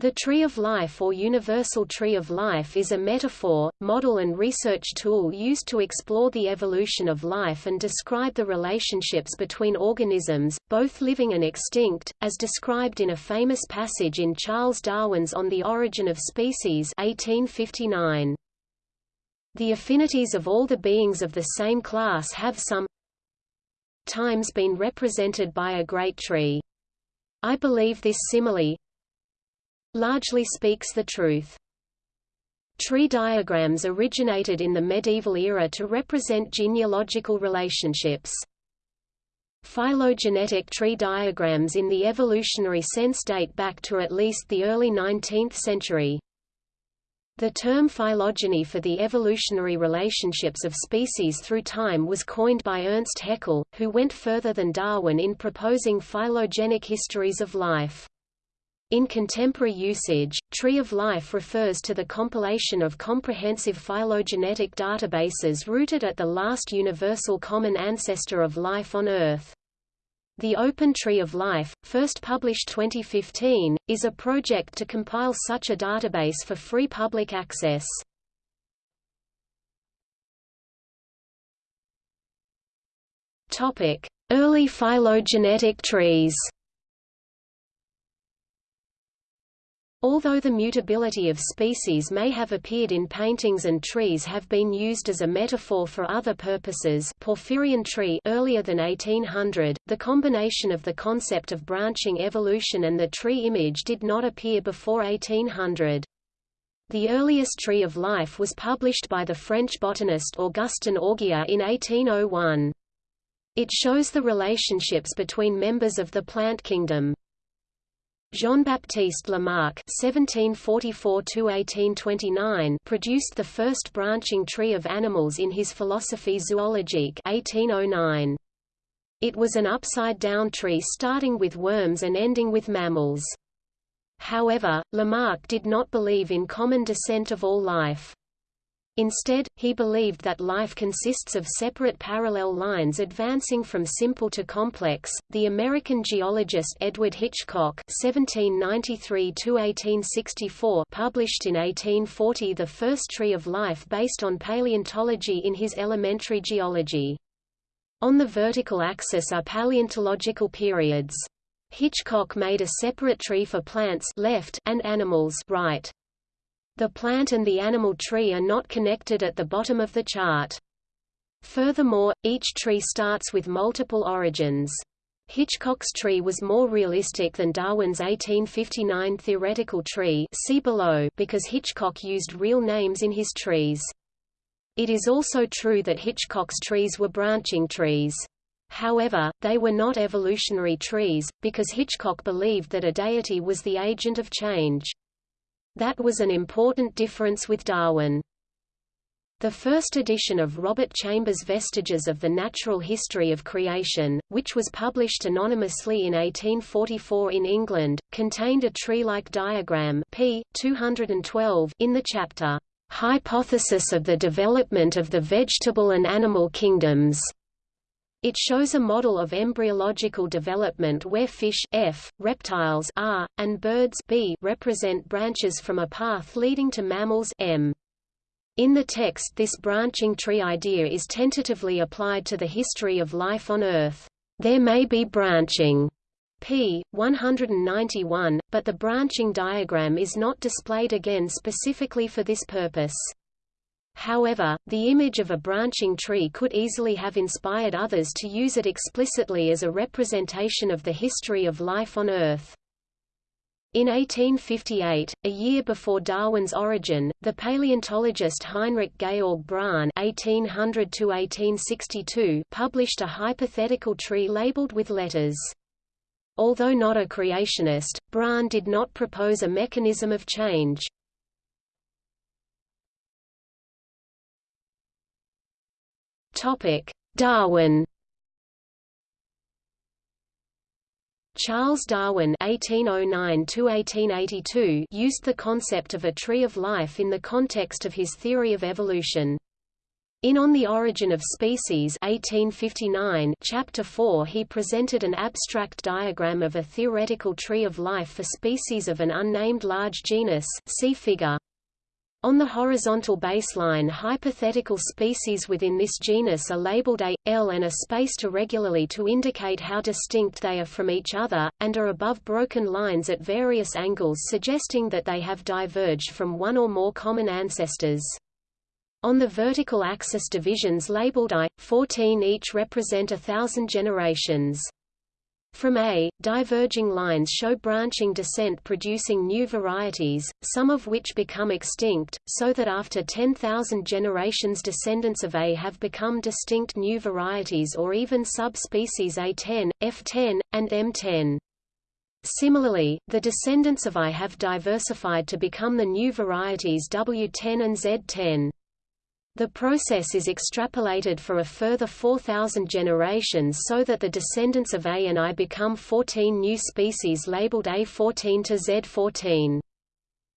The tree of life or universal tree of life is a metaphor, model and research tool used to explore the evolution of life and describe the relationships between organisms, both living and extinct, as described in a famous passage in Charles Darwin's On the Origin of Species 1859. The affinities of all the beings of the same class have some times been represented by a great tree. I believe this simile, largely speaks the truth. Tree diagrams originated in the medieval era to represent genealogical relationships. Phylogenetic tree diagrams in the evolutionary sense date back to at least the early 19th century. The term phylogeny for the evolutionary relationships of species through time was coined by Ernst Haeckel, who went further than Darwin in proposing phylogenic histories of life. In contemporary usage, Tree of Life refers to the compilation of comprehensive phylogenetic databases rooted at the last universal common ancestor of life on Earth. The Open Tree of Life, first published 2015, is a project to compile such a database for free public access. Early phylogenetic trees Although the mutability of species may have appeared in paintings and trees have been used as a metaphor for other purposes Porphyrian tree earlier than 1800, the combination of the concept of branching evolution and the tree image did not appear before 1800. The earliest Tree of Life was published by the French botanist Augustin Augier in 1801. It shows the relationships between members of the plant kingdom. Jean-Baptiste Lamarck (1744–1829) produced the first branching tree of animals in his Philosophie zoologique (1809). It was an upside-down tree starting with worms and ending with mammals. However, Lamarck did not believe in common descent of all life. Instead, he believed that life consists of separate parallel lines advancing from simple to complex. The American geologist Edward Hitchcock (1793–1864) published in 1840 the first tree of life based on paleontology in his Elementary Geology. On the vertical axis are paleontological periods. Hitchcock made a separate tree for plants left and animals right. The plant and the animal tree are not connected at the bottom of the chart. Furthermore, each tree starts with multiple origins. Hitchcock's tree was more realistic than Darwin's 1859 theoretical tree see below because Hitchcock used real names in his trees. It is also true that Hitchcock's trees were branching trees. However, they were not evolutionary trees, because Hitchcock believed that a deity was the agent of change. That was an important difference with Darwin. The first edition of Robert Chambers' Vestiges of the Natural History of Creation, which was published anonymously in 1844 in England, contained a tree-like diagram p. 212 in the chapter, "'Hypothesis of the Development of the Vegetable and Animal Kingdoms' It shows a model of embryological development where fish F, reptiles R, and birds B represent branches from a path leading to mammals M. In the text this branching tree idea is tentatively applied to the history of life on Earth. There may be branching p. 191, but the branching diagram is not displayed again specifically for this purpose. However, the image of a branching tree could easily have inspired others to use it explicitly as a representation of the history of life on Earth. In 1858, a year before Darwin's origin, the paleontologist Heinrich Georg Bronn (1800–1862) published a hypothetical tree labeled with letters. Although not a creationist, Bronn did not propose a mechanism of change. Darwin. Charles Darwin (1809–1882) used the concept of a tree of life in the context of his theory of evolution. In On the Origin of Species 1859, Chapter 4 he presented an abstract diagram of a theoretical tree of life for species of an unnamed large genus see figure. On the horizontal baseline hypothetical species within this genus are labeled A, L and are spaced irregularly to indicate how distinct they are from each other, and are above broken lines at various angles suggesting that they have diverged from one or more common ancestors. On the vertical axis divisions labeled I, 14 each represent a thousand generations. From A, diverging lines show branching descent producing new varieties, some of which become extinct, so that after 10,000 generations descendants of A have become distinct new varieties or even subspecies A10, F10, and M10. Similarly, the descendants of I have diversified to become the new varieties W10 and Z10. The process is extrapolated for a further 4,000 generations so that the descendants of A and I become 14 new species labeled A14 to Z14.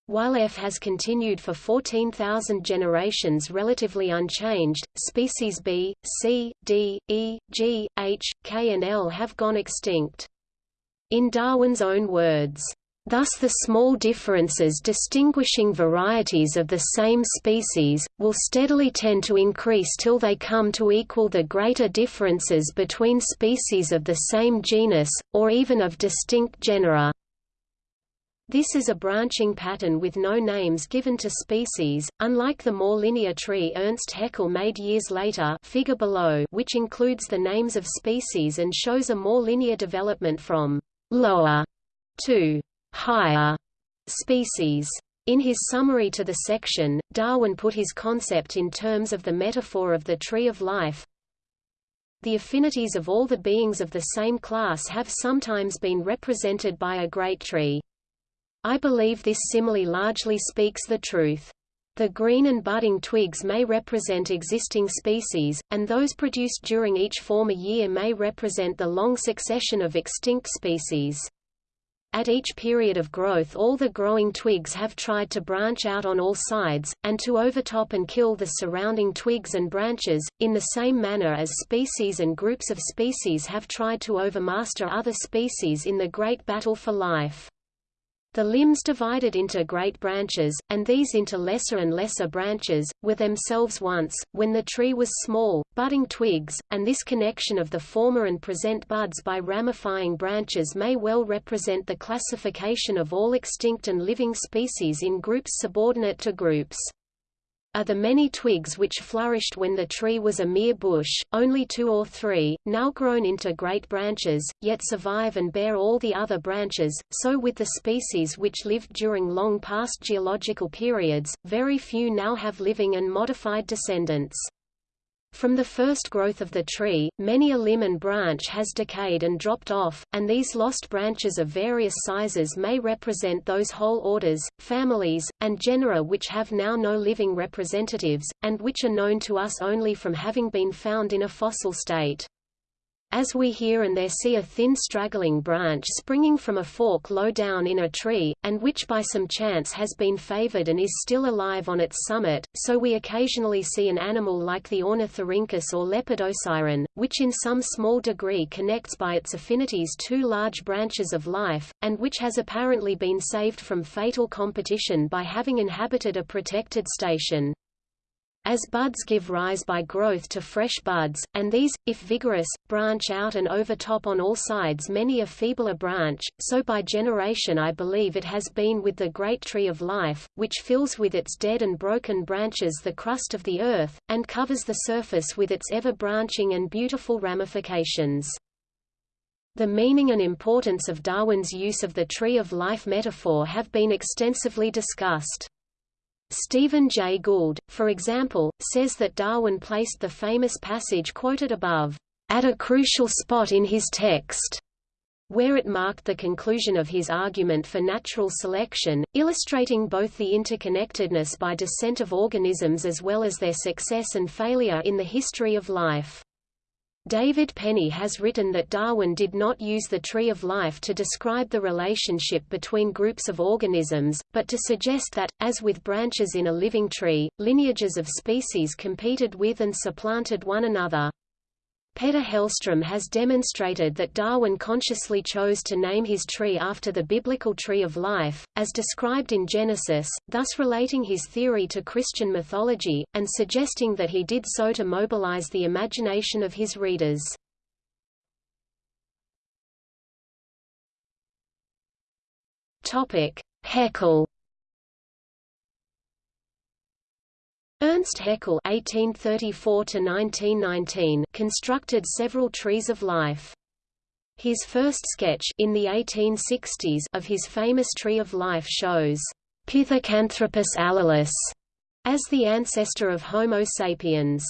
While F has continued for 14,000 generations relatively unchanged, species B, C, D, E, G, H, K and L have gone extinct. In Darwin's own words, Thus the small differences distinguishing varieties of the same species, will steadily tend to increase till they come to equal the greater differences between species of the same genus, or even of distinct genera. This is a branching pattern with no names given to species, unlike the more linear tree Ernst Haeckel made years later figure below, which includes the names of species and shows a more linear development from «lower» to higher species. In his summary to the section, Darwin put his concept in terms of the metaphor of the tree of life. The affinities of all the beings of the same class have sometimes been represented by a great tree. I believe this simile largely speaks the truth. The green and budding twigs may represent existing species, and those produced during each former year may represent the long succession of extinct species. At each period of growth all the growing twigs have tried to branch out on all sides, and to overtop and kill the surrounding twigs and branches, in the same manner as species and groups of species have tried to overmaster other species in the great battle for life. The limbs divided into great branches, and these into lesser and lesser branches, were themselves once, when the tree was small, budding twigs, and this connection of the former and present buds by ramifying branches may well represent the classification of all extinct and living species in groups subordinate to groups are the many twigs which flourished when the tree was a mere bush, only two or three, now grown into great branches, yet survive and bear all the other branches, so with the species which lived during long past geological periods, very few now have living and modified descendants. From the first growth of the tree, many a limb and branch has decayed and dropped off, and these lost branches of various sizes may represent those whole orders, families, and genera which have now no living representatives, and which are known to us only from having been found in a fossil state. As we here and there see a thin straggling branch springing from a fork low down in a tree, and which by some chance has been favored and is still alive on its summit, so we occasionally see an animal like the Ornithorhynchus or Lepidosiren, which in some small degree connects by its affinities two large branches of life, and which has apparently been saved from fatal competition by having inhabited a protected station. As buds give rise by growth to fresh buds, and these, if vigorous, branch out and overtop on all sides many a feebler branch, so by generation I believe it has been with the great tree of life, which fills with its dead and broken branches the crust of the earth, and covers the surface with its ever-branching and beautiful ramifications. The meaning and importance of Darwin's use of the tree of life metaphor have been extensively discussed. Stephen Jay Gould, for example, says that Darwin placed the famous passage quoted above, "...at a crucial spot in his text." where it marked the conclusion of his argument for natural selection, illustrating both the interconnectedness by descent of organisms as well as their success and failure in the history of life. David Penny has written that Darwin did not use the tree of life to describe the relationship between groups of organisms, but to suggest that, as with branches in a living tree, lineages of species competed with and supplanted one another. Petter Hellstrom has demonstrated that Darwin consciously chose to name his tree after the biblical tree of life, as described in Genesis, thus relating his theory to Christian mythology, and suggesting that he did so to mobilize the imagination of his readers. Haeckel Ernst Haeckel (1834–1919) constructed several trees of life. His first sketch in the 1860s of his famous tree of life shows Pithecanthropus alalus as the ancestor of Homo sapiens.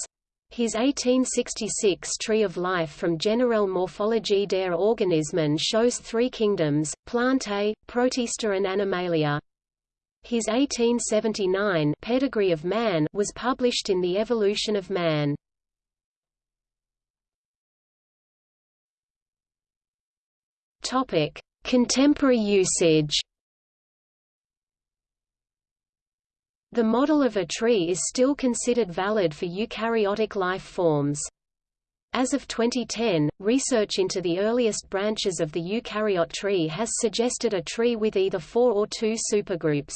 His 1866 Tree of Life from Generelle Morphologie der Organismen shows three kingdoms, Plantae, Protista and Animalia. His 1879 Pedigree of Man was published in The Evolution of Man. Topic: Contemporary usage. The model of a tree is still considered valid for eukaryotic life forms. As of 2010, research into the earliest branches of the eukaryote tree has suggested a tree with either four or two supergroups.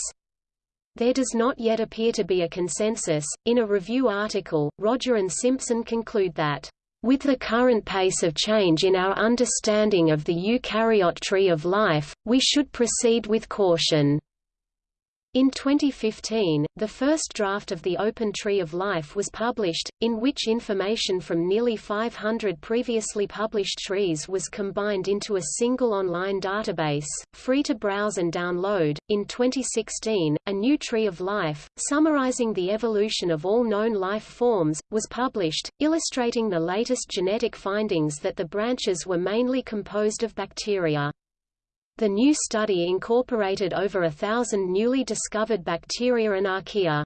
There does not yet appear to be a consensus. In a review article, Roger and Simpson conclude that with the current pace of change in our understanding of the eukaryote tree of life, we should proceed with caution. In 2015, the first draft of the Open Tree of Life was published, in which information from nearly 500 previously published trees was combined into a single online database, free to browse and download. In 2016, a new Tree of Life, summarizing the evolution of all known life forms, was published, illustrating the latest genetic findings that the branches were mainly composed of bacteria. The new study incorporated over a thousand newly discovered bacteria and archaea.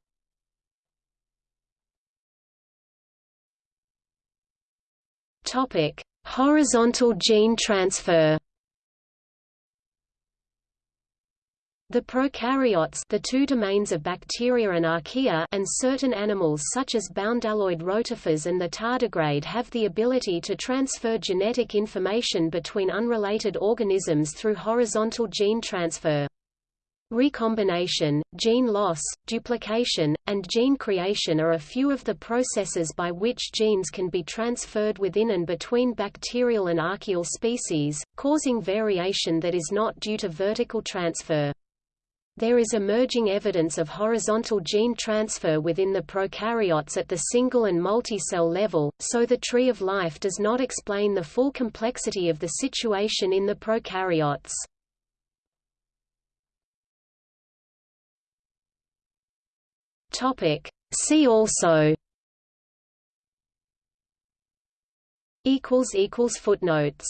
Topic: Horizontal gene transfer. The prokaryotes the two domains of bacteria and archaea and certain animals such as bdelloid rotifers and the tardigrade have the ability to transfer genetic information between unrelated organisms through horizontal gene transfer. Recombination, gene loss, duplication, and gene creation are a few of the processes by which genes can be transferred within and between bacterial and archaeal species, causing variation that is not due to vertical transfer. There is emerging evidence of horizontal gene transfer within the prokaryotes at the single and multicell level, so the tree of life does not explain the full complexity of the situation in the prokaryotes. Topic. See also footnotes